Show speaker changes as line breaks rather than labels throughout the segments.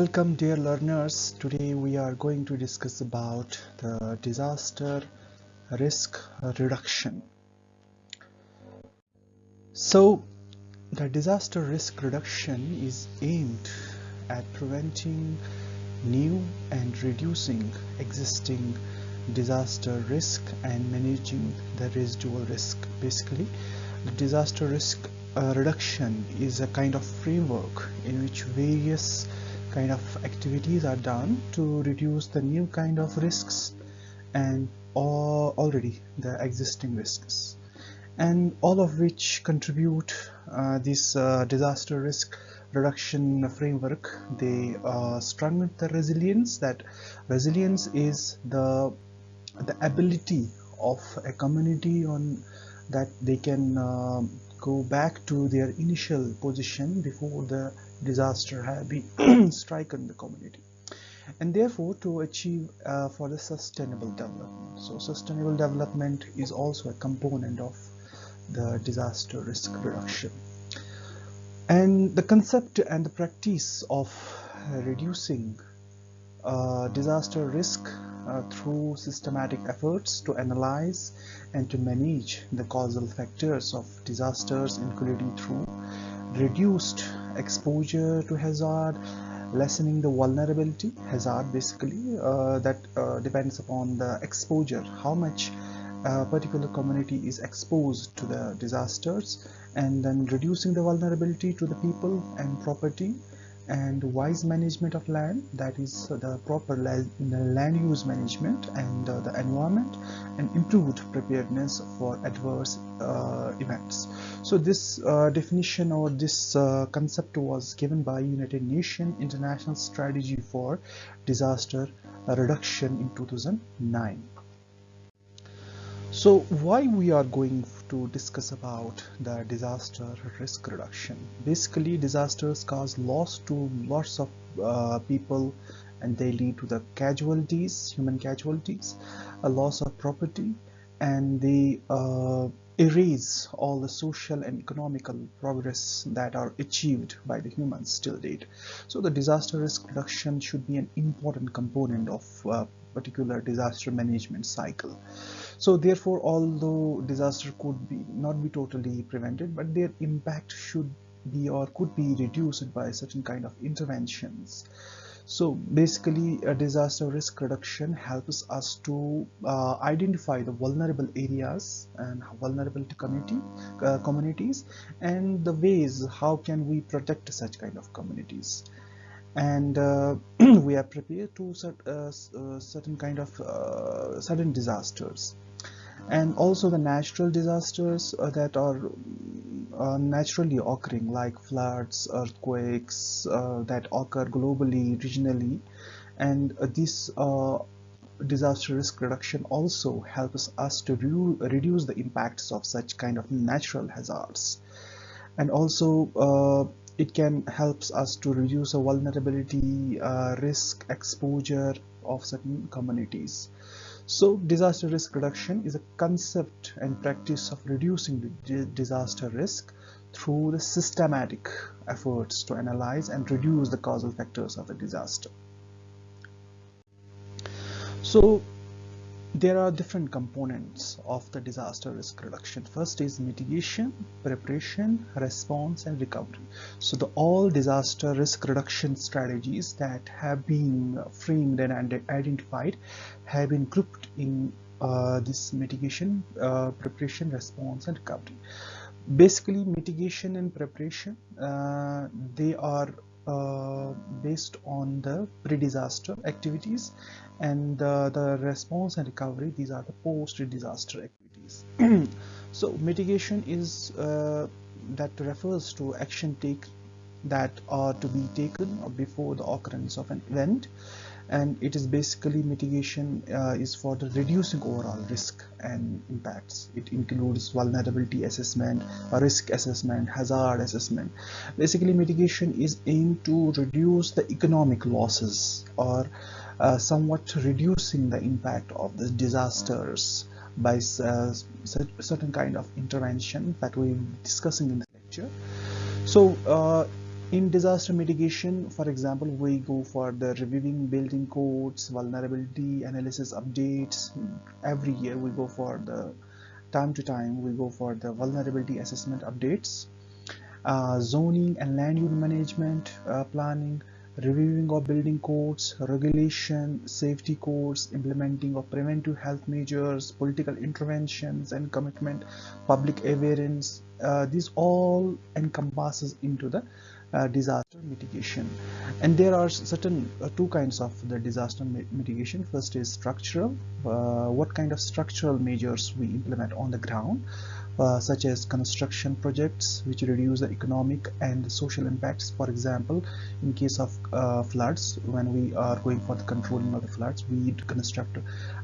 Welcome dear learners. Today we are going to discuss about the disaster risk reduction. So the disaster risk reduction is aimed at preventing new and reducing existing disaster risk and managing the residual risk. Basically, the disaster risk uh, reduction is a kind of framework in which various kind of activities are done to reduce the new kind of risks and already the existing risks. And all of which contribute uh, this uh, disaster risk reduction framework. They uh, strengthen the resilience that resilience is the the ability of a community on that they can uh, go back to their initial position before the disaster have been stricken the community. And therefore to achieve uh, for the sustainable development. So sustainable development is also a component of the disaster risk reduction. And the concept and the practice of reducing uh, disaster risk uh, through systematic efforts to analyze and to manage the causal factors of disasters including through reduced exposure to hazard lessening the vulnerability. Hazard basically uh, that uh, depends upon the exposure how much a particular community is exposed to the disasters and then reducing the vulnerability to the people and property and wise management of land that is the proper land use management and uh, the environment and improved preparedness for adverse uh, events. So this uh, definition or this uh, concept was given by United Nations International Strategy for Disaster Reduction in 2009 so why we are going to discuss about the disaster risk reduction. Basically disasters cause loss to lots of uh, people and they lead to the casualties human casualties a loss of property and they uh, erase all the social and economical progress that are achieved by the humans till date. So the disaster risk reduction should be an important component of uh, particular disaster management cycle. So therefore although disaster could be not be totally prevented but their impact should be or could be reduced by certain kind of interventions. So basically a disaster risk reduction helps us to uh, identify the vulnerable areas and vulnerable community uh, communities and the ways how can we protect such kind of communities and uh, we are prepared to cert, uh, uh, certain kind of uh, sudden disasters. And also the natural disasters uh, that are uh, naturally occurring like floods earthquakes that occur globally regionally. And this disaster risk reduction also helps us to reduce the impacts of such kind of natural hazards. And also it can helps us to reduce a vulnerability uh, risk exposure of certain communities. So disaster risk reduction is a concept and practice of reducing the disaster risk through the systematic efforts to analyze and reduce the causal factors of a disaster. So there are different components of the disaster risk reduction. First is mitigation preparation response and recovery. So the all disaster risk reduction strategies that have been framed and identified have been grouped in uh, this mitigation uh, preparation response and recovery. Basically mitigation and preparation uh, they are uh, based on the pre-disaster activities and uh, the response and recovery. These are the post-disaster activities. So mitigation is uh, that refers to action take that are to be taken before the occurrence of an event and it is basically mitigation uh, is for the reducing overall risk and impacts. It includes vulnerability assessment risk assessment hazard assessment. Basically mitigation is aimed to reduce the economic losses or uh, somewhat reducing the impact of the disasters by uh, certain kind of intervention that we're discussing in the lecture. So uh, in disaster mitigation for example we go for the reviewing building codes vulnerability analysis updates. Every year we go for the time to time we go for the vulnerability assessment updates. Uh, zoning and land use management uh, planning reviewing of building codes regulation safety codes implementing of preventive health measures political interventions and commitment public awareness. Uh, these all encompasses into the uh, disaster mitigation. And there are certain uh, two kinds of the disaster mitigation. First is structural uh, what kind of structural measures we implement on the ground uh, such as construction projects which reduce the economic and social impacts. For example in case of floods when we are going for the controlling of the floods we need to construct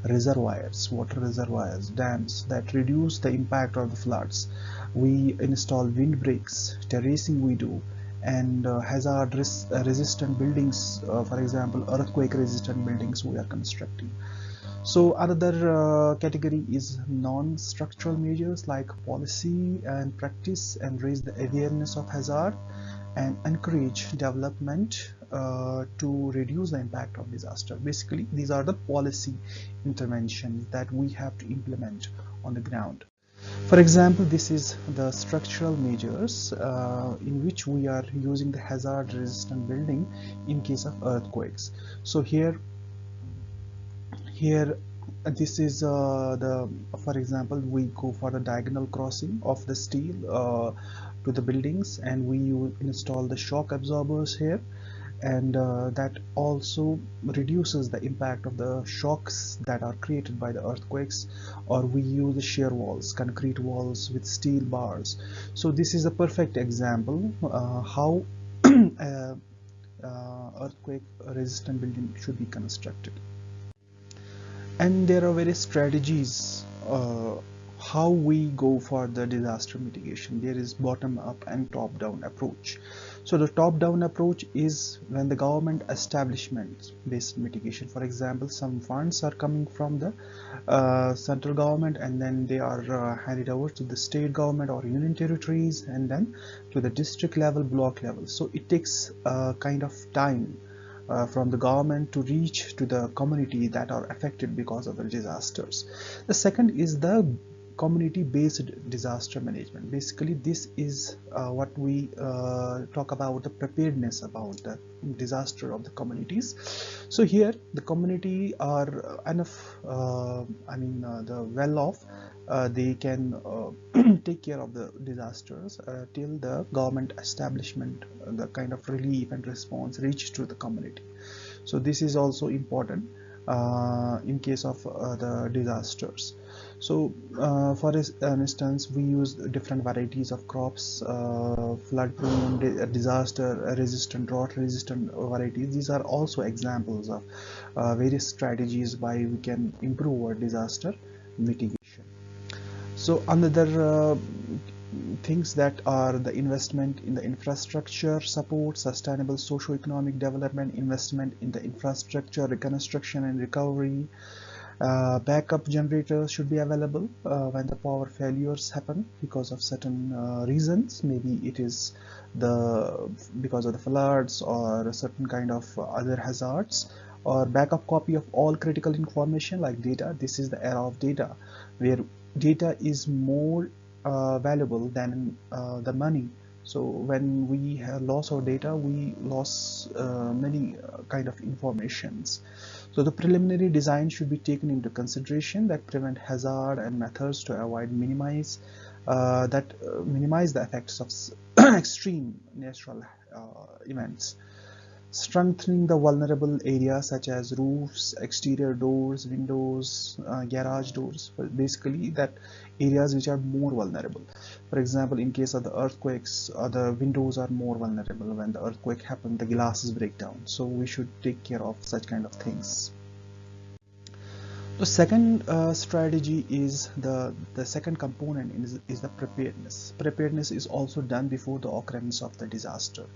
reservoirs water reservoirs dams that reduce the impact of the floods. We install windbreaks terracing we do and uh, hazard res uh, resistant buildings uh, for example earthquake resistant buildings we are constructing. So another uh, category is non-structural measures like policy and practice and raise the awareness of hazard and encourage development uh, to reduce the impact of disaster. Basically these are the policy interventions that we have to implement on the ground for example, this is the structural measures uh, in which we are using the hazard resistant building in case of earthquakes. So here, here this is uh, the for example we go for the diagonal crossing of the steel uh, to the buildings and we install the shock absorbers here and uh, that also reduces the impact of the shocks that are created by the earthquakes or we use shear walls concrete walls with steel bars. So this is a perfect example uh, how uh, earthquake resistant building should be constructed. And there are various strategies uh, how we go for the disaster mitigation. There is bottom up and top down approach so the top down approach is when the government establishments based mitigation for example some funds are coming from the uh, central government and then they are uh, handed over to the state government or union territories and then to the district level block level so it takes a kind of time uh, from the government to reach to the community that are affected because of the disasters. The second is the community based disaster management. Basically this is uh, what we uh, talk about the preparedness about the disaster of the communities. So here the community are enough uh, i mean uh, the well off. Uh, they can uh, take care of the disasters till the government establishment the kind of relief and response reaches to the community. So this is also important in case of the disasters so uh, for instance we use different varieties of crops uh, flood prone disaster resistant drought resistant varieties. These are also examples of uh, various strategies by we can improve our disaster mitigation. So another uh, things that are the investment in the infrastructure support sustainable socio-economic development investment in the infrastructure reconstruction and recovery uh, backup generators should be available uh, when the power failures happen because of certain uh, reasons. Maybe it is the because of the floods or a certain kind of other hazards. Or backup copy of all critical information like data. This is the era of data where data is more uh, valuable than uh, the money so when we have loss of data we lost uh, many kind of informations. So the preliminary design should be taken into consideration that prevent hazard and methods to avoid minimize uh, that uh, minimize the effects of extreme natural uh, events strengthening the vulnerable areas such as roofs, exterior doors, windows, uh, garage doors, basically that areas which are more vulnerable. For example, in case of the earthquakes, uh, the windows are more vulnerable. When the earthquake happens, the glasses break down. So we should take care of such kind of things. The second uh, strategy is the the second component is, is the preparedness. Preparedness is also done before the occurrence of the disaster.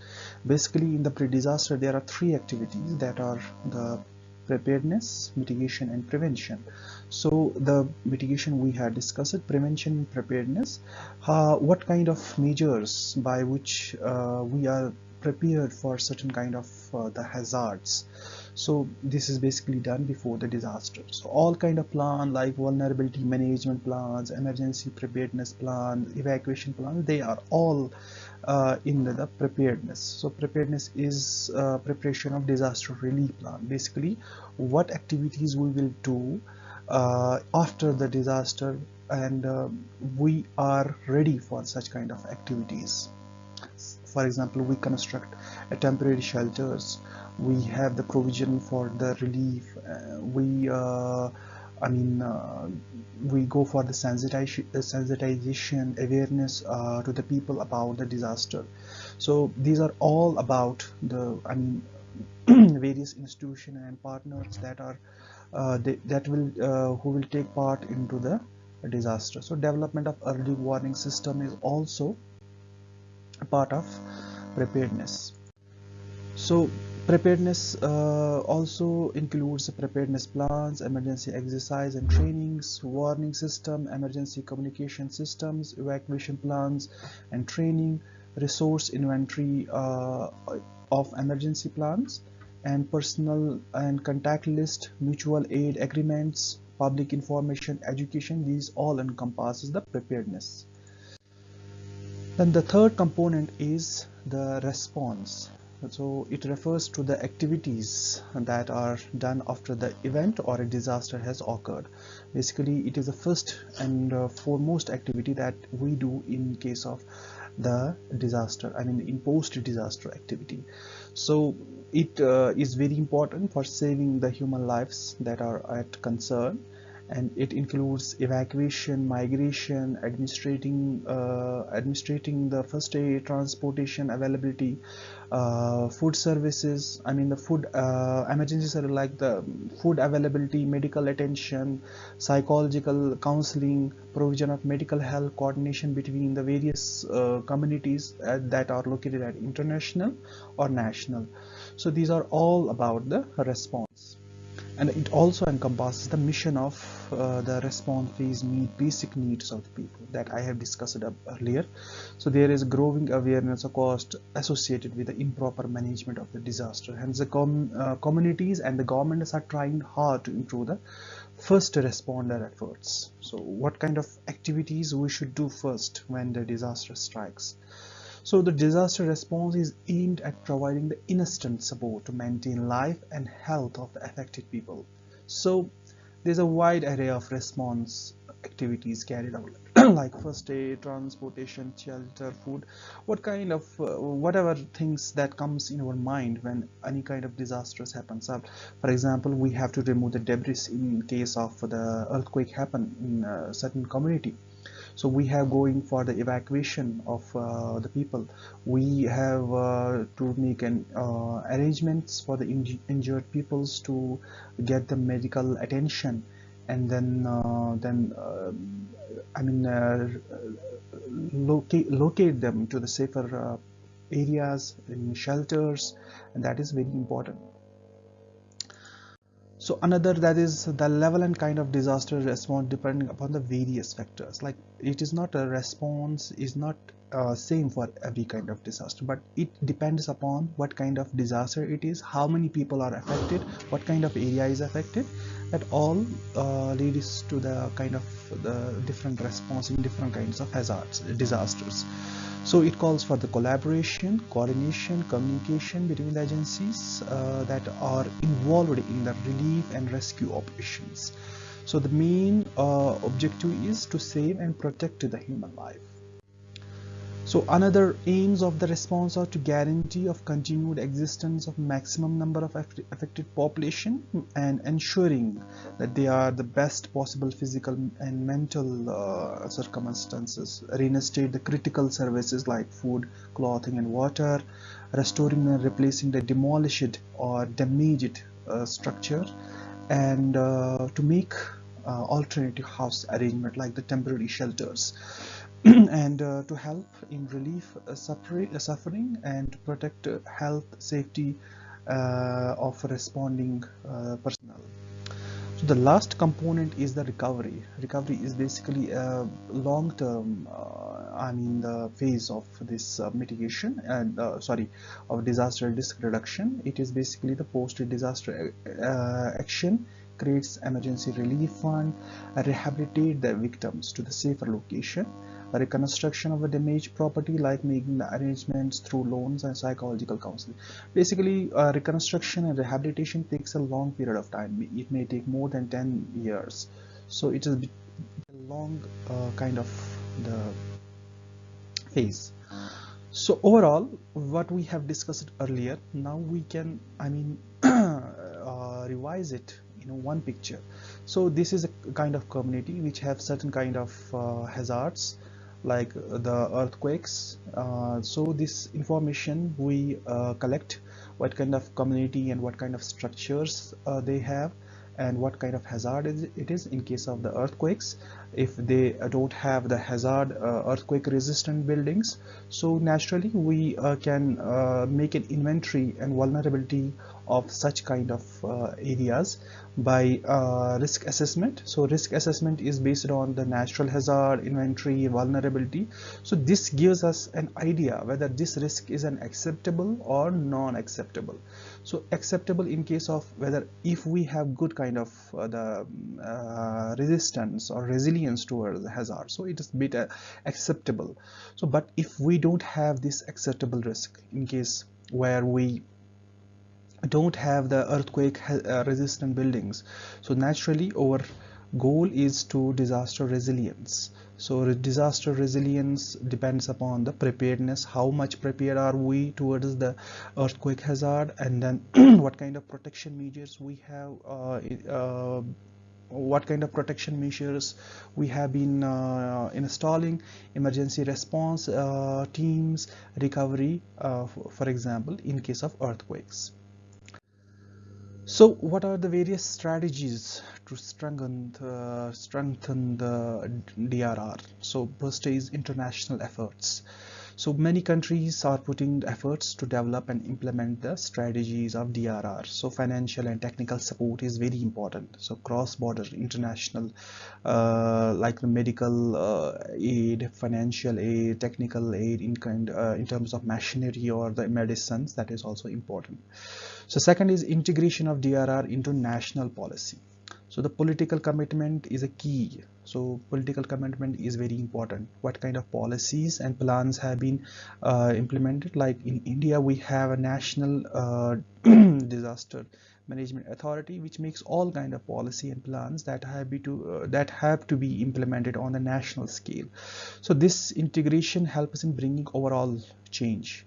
Basically, in the pre-disaster, there are three activities that are the preparedness, mitigation, and prevention. So the mitigation we had discussed, prevention preparedness. Uh, what kind of measures by which uh, we are prepared for certain kind of uh, the hazards so this is basically done before the disaster. So all kind of plan like vulnerability management plans emergency preparedness plans evacuation plans they are all uh, in the, the, preparedness. So preparedness is uh, preparation of disaster relief plan. Basically what activities we will do uh, after the disaster and uh, we are ready for such kind of activities for example we construct a temporary shelters. We have the provision for the relief. Uh, we uh, I mean uh, we go for the sensitization, awareness uh, to the people about the disaster. So these are all about the I mean various institutions and partners that are uh, they, that will uh, who will take part into the disaster. So development of early warning system is also part of preparedness. So preparedness uh, also includes preparedness plans emergency exercise and trainings warning system emergency communication systems evacuation plans and training resource inventory uh, of emergency plans and personal and contact list mutual aid agreements public information education. These all encompasses the preparedness then the third component is the response. So it refers to the activities that are done after the event or a disaster has occurred. Basically it is the first and uh, foremost activity that we do in case of the disaster i mean in post disaster activity. So it uh, is very important for saving the human lives that are at concern and it includes evacuation, migration, administrating, uh, administrating the first aid, transportation availability, uh, food services. I mean the food uh, emergencies are like the food availability, medical attention, psychological counseling, provision of medical health, coordination between the various uh, communities uh, that are located at international or national. So these are all about the response and it also encompasses the mission of uh, the response phase meet basic needs of the people that I have discussed earlier. So there is growing awareness of cost associated with the improper management of the disaster. Hence the com uh, communities and the governments are trying hard to improve the first responder efforts. So what kind of activities we should do first when the disaster strikes so the disaster response is aimed at providing the instant support to maintain life and health of the affected people. So there's a wide array of response activities carried out like first aid transportation shelter food. What kind of uh, whatever things that comes in our mind when any kind of disasters happens. Up for example we have to remove the debris in case of the earthquake happen in a certain community so we have going for the evacuation of uh, the people. We have uh, to make an uh, arrangements for the injured peoples to get the medical attention. And then uh, then uh, I mean uh, locate locate them to the safer areas in shelters. And that is very important so another that is the level and kind of disaster response depending upon the various factors. Like it is not a response is not uh, same for every kind of disaster but it depends upon what kind of disaster it is how many people are affected what kind of area is affected that all uh, leads to the kind of the different response in different kinds of hazards disasters so it calls for the collaboration, coordination, communication between the agencies uh, that are involved in the relief and rescue operations. So the main uh, objective is to save and protect the human life. So another aims of the response are to guarantee of continued existence of maximum number of affected population and ensuring that they are the best possible physical and mental uh, circumstances, reinstate the critical services like food, clothing and water, restoring and replacing the demolished or damaged uh, structure and uh, to make uh, alternative house arrangement like the temporary shelters and uh, to help in relief uh, suffering, uh, suffering and protect uh, health safety uh, of responding personnel. So the last component is the recovery. Recovery is basically a long-term I mean the phase of this mitigation and sorry of disaster risk reduction. It is basically the post disaster uh, action creates emergency relief fund rehabilitate the victims to the safer location reconstruction of a damaged property like making arrangements through loans and psychological counseling. Basically uh, reconstruction and rehabilitation takes a long period of time. It may take more than 10 years. So it is a long uh, kind of the phase. So overall what we have discussed earlier now we can i mean uh, revise it in one picture. So this is a kind of community which have certain kind of uh, hazards like the earthquakes. Uh, so this information we uh, collect what kind of community and what kind of structures uh, they have and what kind of hazard it is in case of the earthquakes. If they don't have the hazard uh, earthquake resistant buildings so naturally we uh, can uh, make an inventory and vulnerability of such kind of areas by uh, risk assessment. So risk assessment is based on the natural hazard inventory vulnerability. So this gives us an idea whether this risk is an acceptable or non-acceptable so acceptable in case of whether if we have good kind of uh, the uh, resistance or resilience towards hazard so it is bit uh, acceptable. So but if we don't have this acceptable risk in case where we don't have the earthquake uh, resistant buildings so naturally our goal is to disaster resilience so disaster resilience depends upon the preparedness. How much prepared are we towards the earthquake hazard? And then what kind of protection measures we have uh, uh, what kind of protection measures we have been uh, installing? Emergency response uh, teams recovery uh, for example in case of earthquakes. So what are the various strategies to strengthen the, strengthen the DRR? So first is international efforts. So many countries are putting efforts to develop and implement the strategies of DRR. So financial and technical support is very important. So cross-border international uh, like the medical uh, aid, financial aid, technical aid in kind uh, in terms of machinery or the medicines that is also important. So second is integration of DRR into national policy so the political commitment is a key. So political commitment is very important. What kind of policies and plans have been uh, implemented? Like in India we have a national uh, disaster management authority which makes all kind of policy and plans that have to uh, that have to be implemented on a national scale. So this integration helps in bringing overall change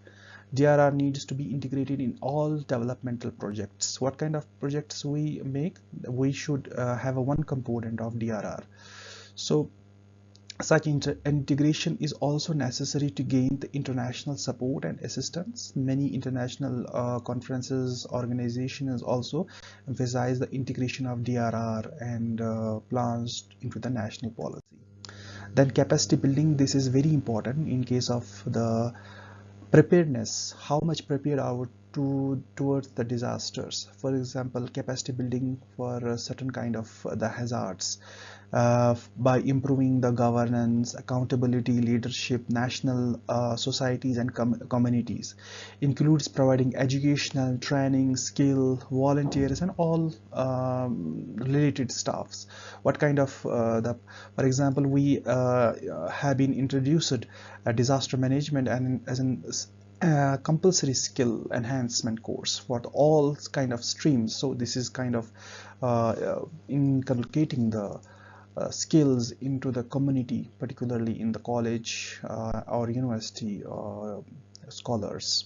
DRR needs to be integrated in all developmental projects. What kind of projects we make? We should uh, have a one component of DRR. So such integration is also necessary to gain the international support and assistance. Many international uh, conferences, organizations also emphasize the integration of DRR and uh, plans into the national policy. Then capacity building, this is very important in case of the preparedness how much prepared are we to towards the disasters? For example capacity building for a certain kind of uh, the hazards uh, by improving the governance accountability leadership national uh, societies and com communities. Includes providing educational training skill volunteers and all um, related staffs. What kind of uh, the for example we uh, have been introduced a disaster management and as an uh, compulsory skill enhancement course for all kind of streams. So this is kind of uh, inculcating the uh, skills into the community particularly in the college uh, or university uh, scholars.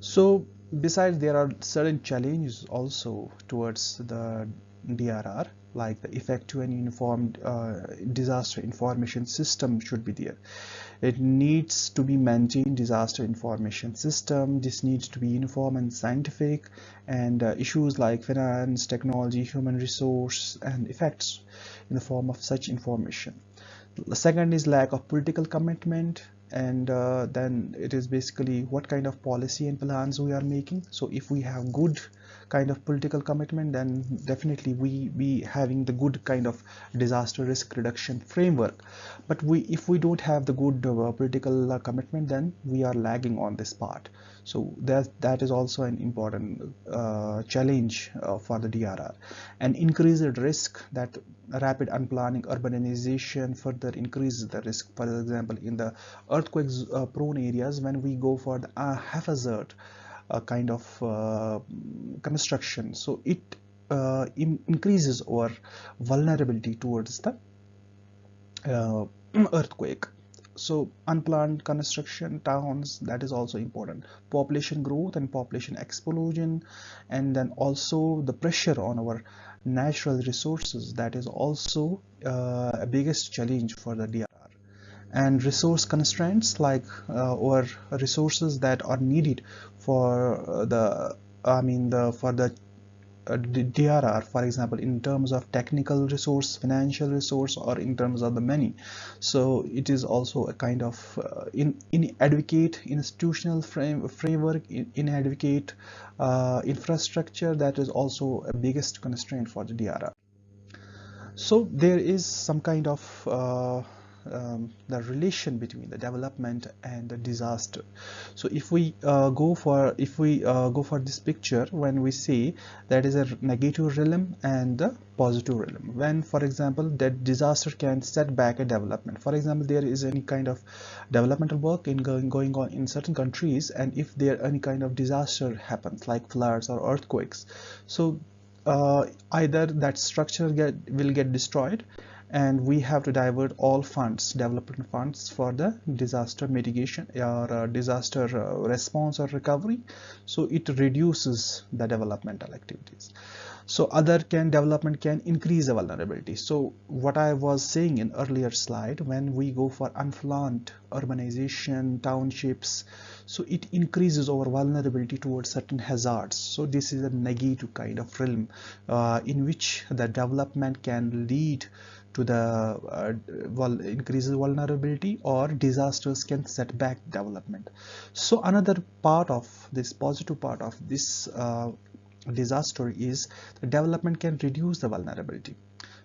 So besides there are certain challenges also towards the DRR like the effective and uniform uh, disaster information system should be there. It needs to be maintained disaster information system. This needs to be uniform and scientific and uh, issues like finance technology human resource and effects in the form of such information. The second is lack of political commitment and uh, then it is basically what kind of policy and plans we are making. So if we have good kind of political commitment then definitely we be having the good kind of disaster risk reduction framework. But we if we don't have the good uh, political uh, commitment then we are lagging on this part. So that that is also an important uh, challenge uh, for the DRR and increased risk that rapid unplanning urbanization further increases the risk. For example in the earthquake uh, prone areas when we go for the uh, haphazard uh, kind of uh, construction. So it uh, in increases our vulnerability towards the earthquake. So unplanned construction towns that is also important. Population growth and population explosion and then also the pressure on our natural resources that is also uh, a biggest challenge for the DRR and resource constraints like uh, or resources that are needed for the I mean the for the uh, DRR for example in terms of technical resource financial resource or in terms of the money. So it is also a kind of uh, in inadequate institutional frame framework inadequate uh, infrastructure that is also a biggest constraint for the DRR so there is some kind of uh, um, the relation between the development and the disaster. So if we uh, go for if we uh, go for this picture when we see that is a negative realm and the positive realm. When for example that disaster can set back a development. For example there is any kind of developmental work in going, going on in certain countries and if there any kind of disaster happens like floods or earthquakes. So uh, either that structure get, will get destroyed and we have to divert all funds development funds for the disaster mitigation or uh, disaster uh, response or recovery. So it reduces the developmental activities. So other can development can increase the vulnerability. So what i was saying in earlier slide when we go for unplanned urbanization townships so it increases our vulnerability towards certain hazards. So this is a negative kind of realm uh, in which the development can lead to the uh, vul increases vulnerability or disasters can set back development. So another part of this positive part of this uh, disaster is the development can reduce the vulnerability.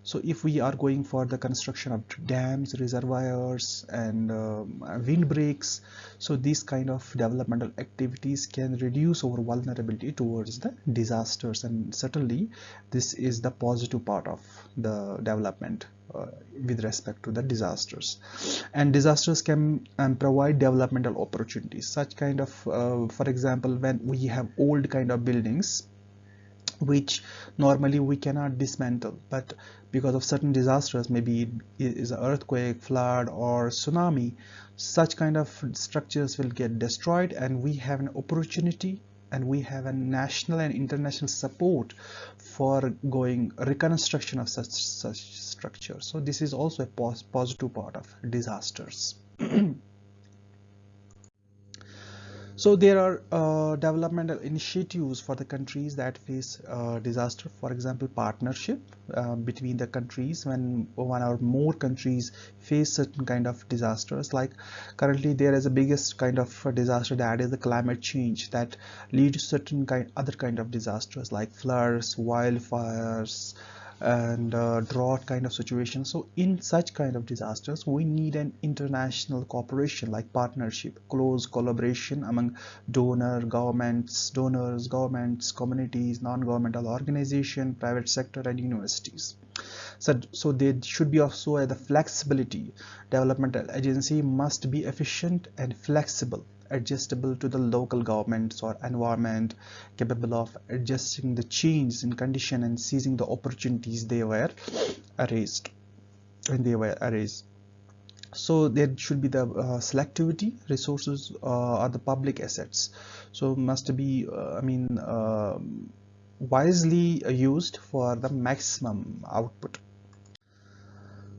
So if we are going for the construction of dams reservoirs and um, windbreaks so these kind of developmental activities can reduce our vulnerability towards the disasters. And certainly this is the positive part of the development uh, with respect to the disasters. And disasters can um, provide developmental opportunities. Such kind of uh, for example when we have old kind of buildings which normally we cannot dismantle but because of certain disasters maybe it is an earthquake flood or tsunami such kind of structures will get destroyed and we have an opportunity and we have a national and international support for going reconstruction of such such structures so this is also a pos positive part of disasters So there are uh, developmental initiatives for the countries that face uh, disaster. For example, partnership uh, between the countries when one or more countries face certain kind of disasters. Like currently there is a biggest kind of disaster that is the climate change that leads to certain kind other kind of disasters like floods, wildfires, and uh, drought kind of situation. So in such kind of disasters we need an international cooperation like partnership close collaboration among donor governments donors governments communities non-governmental organization private sector and universities. So, so there should be also the flexibility. Developmental agency must be efficient and flexible adjustable to the local governments or environment capable of adjusting the changes in condition and seizing the opportunities they were raised when they were raised. So there should be the uh, selectivity resources uh, are the public assets. So must be uh, i mean um, wisely used for the maximum output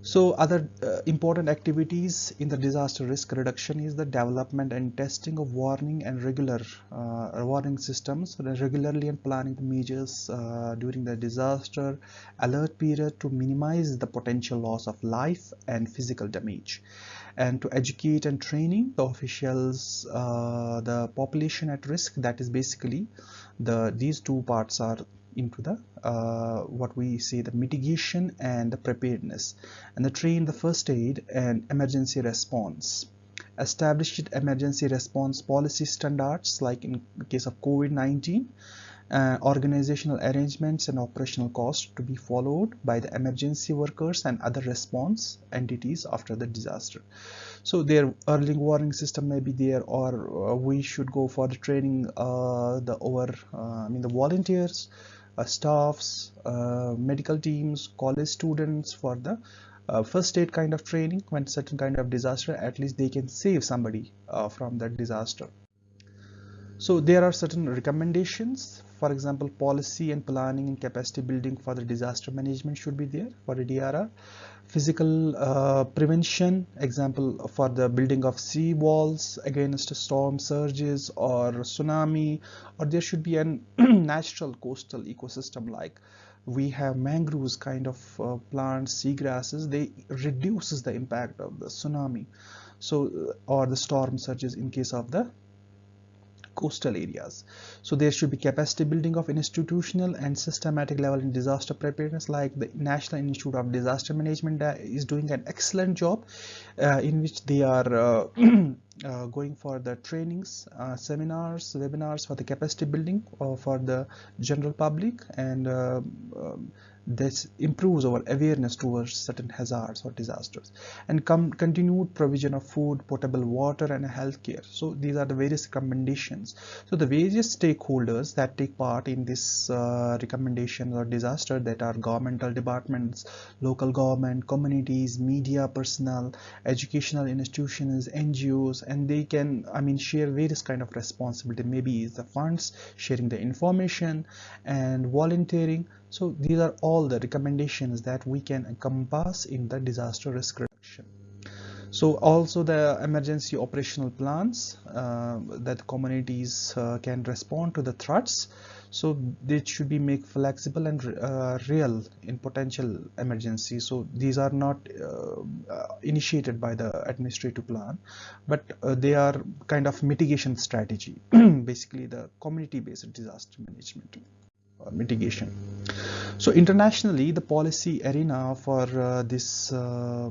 so other uh, important activities in the disaster risk reduction is the development and testing of warning and regular uh, warning systems. Regularly and planning the measures uh, during the disaster alert period to minimize the potential loss of life and physical damage. And to educate and training the officials uh, the population at risk that is basically the these two parts are into the uh, what we say the mitigation and the preparedness. And the train the first aid and emergency response. Established emergency response policy standards like in case of COVID-19 uh, organizational arrangements and operational costs to be followed by the emergency workers and other response entities after the disaster. So their early warning system may be there or uh, we should go for the training uh, the over uh, I mean the volunteers staffs, uh, medical teams, college students for the uh, first aid kind of training when certain kind of disaster at least they can save somebody from that disaster. So there are certain recommendations for example policy and planning and capacity building for the disaster management should be there for the DRR physical uh, prevention example for the building of sea walls against storm surges or tsunami or there should be a natural coastal ecosystem like we have mangroves kind of uh, plants seagrasses they reduces the impact of the tsunami. So uh, or the storm surges in case of the coastal areas. So there should be capacity building of institutional and systematic level in disaster preparedness like the National Institute of Disaster Management uh, is doing an excellent job uh, in which they are uh, uh, going for the trainings, uh, seminars, webinars for the capacity building uh, for the general public and um, this improves our awareness towards certain hazards or disasters and continued provision of food potable water and healthcare. So these are the various recommendations. So the various stakeholders that take part in this uh, recommendations or disaster that are governmental departments local government communities media personnel educational institutions ngos and they can i mean share various kind of responsibility. Maybe the funds sharing the information and volunteering so these are all the recommendations that we can encompass in the disaster risk reduction. So also the emergency operational plans uh, that communities uh, can respond to the threats. So they should be made flexible and uh, real in potential emergency. So these are not uh, uh, initiated by the administrative plan, but uh, they are kind of mitigation strategy, basically the community-based disaster management mitigation. So internationally, the policy arena for uh, this uh,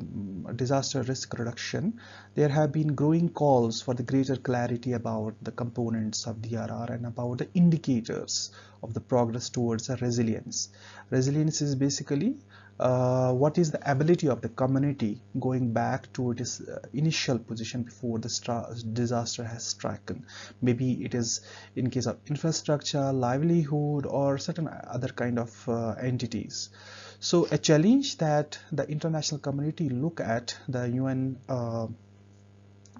disaster risk reduction, there have been growing calls for the greater clarity about the components of DRR and about the indicators of the progress towards a resilience. Resilience is basically uh, what is the ability of the community going back to its uh, initial position before the disaster has stricken maybe it is in case of infrastructure livelihood or certain other kind of uh, entities so a challenge that the international community look at the UN uh,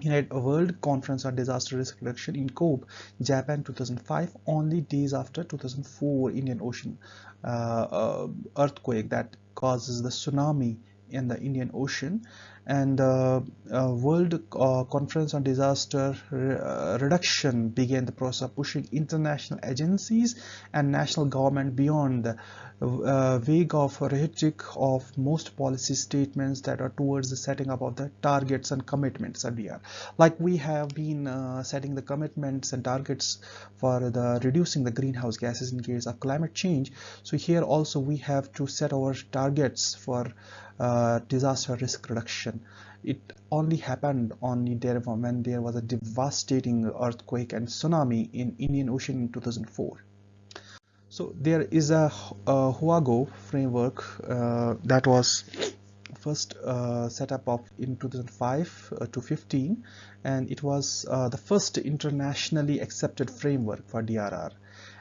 United World Conference on Disaster Risk Reduction in Kobe, Japan 2005, only days after 2004 Indian Ocean uh, uh, earthquake that causes the tsunami in the Indian Ocean and uh, uh, World uh, Conference on Disaster Re uh, Reduction began the process of pushing international agencies and national government beyond the uh, vague of rhetoric of most policy statements that are towards the setting up of the targets and commitments DR. Like we have been uh, setting the commitments and targets for the reducing the greenhouse gases in case of climate change. So here also we have to set our targets for uh, disaster risk reduction. It only happened only there when there was a devastating earthquake and tsunami in Indian Ocean in 2004. So there is a, a Hyogo framework uh, that was first uh, set up of in 2005 uh, to 15 and it was uh, the first internationally accepted framework for DRR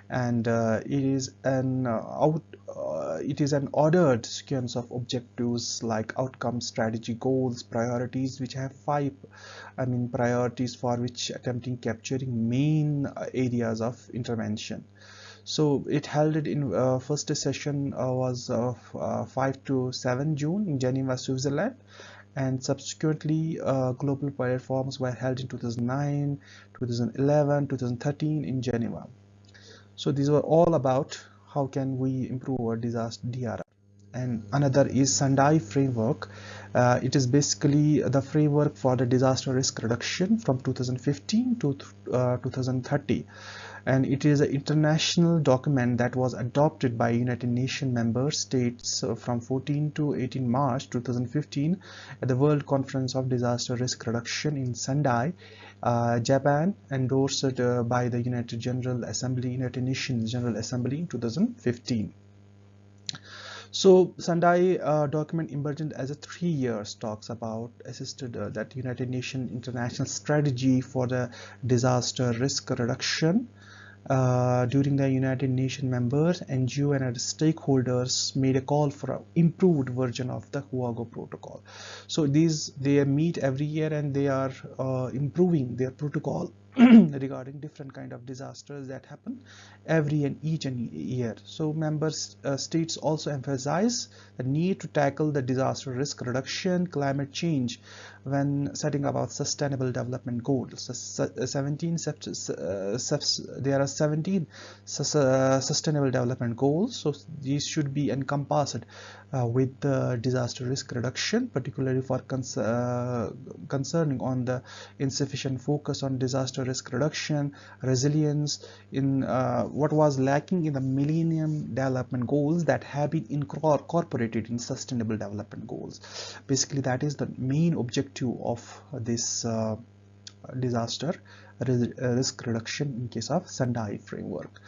and uh, it is an uh, out uh, it is an ordered sequence of objectives like outcome strategy goals priorities which have five i mean priorities for which attempting capturing main areas of intervention so it held it in uh, first session uh, was uh, uh 5 to 7 June in Geneva, Switzerland and subsequently uh, global platforms were held in 2009, 2011, 2013 in Geneva. So these were all about how can we improve our disaster DRR and another is Sendai framework. Uh, it is basically the framework for the disaster risk reduction from 2015 to uh, 2030 and it is an international document that was adopted by United Nations member states uh, from 14 to 18 March 2015 at the World Conference of Disaster Risk Reduction in Sendai, uh, Japan, endorsed uh, by the United General Assembly, United Nations General Assembly in 2015. So Sendai uh, document emergent as a three years talks about assisted uh, that United Nations international strategy for the disaster risk reduction uh, during the United Nations members, NGO and other stakeholders made a call for an improved version of the Hyogo protocol. So these they meet every year and they are uh, improving their protocol regarding different kind of disasters that happen every and each and year. So member uh, states also emphasize the need to tackle the disaster risk reduction, climate change when setting about sustainable development goals. So, 17 uh, there are 17 uh, sustainable development goals. So these should be encompassed uh, with the disaster risk reduction, particularly for cons uh, concerning on the insufficient focus on disaster risk reduction, resilience in uh, what was lacking in the Millennium Development Goals that have been incorporated in Sustainable Development Goals. Basically, that is the main objective of this uh, disaster risk reduction in case of Sendai framework.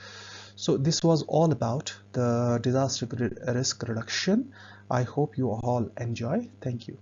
So this was all about the disaster risk reduction. I hope you all enjoy. Thank you.